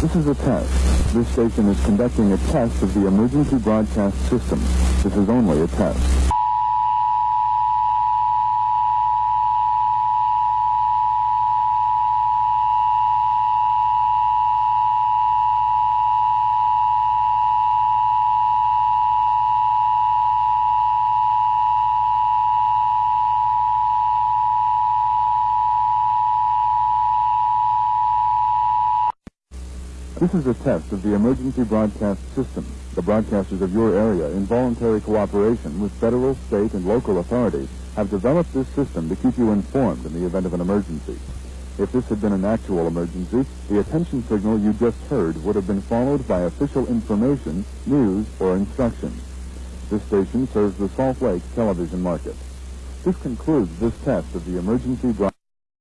This is a test. This station is conducting a test of the emergency broadcast system. This is only a test. This is a test of the emergency broadcast system. The broadcasters of your area, in voluntary cooperation with federal, state, and local authorities, have developed this system to keep you informed in the event of an emergency. If this had been an actual emergency, the attention signal you just heard would have been followed by official information, news, or instructions. This station serves the Salt Lake television market. This concludes this test of the emergency broadcast.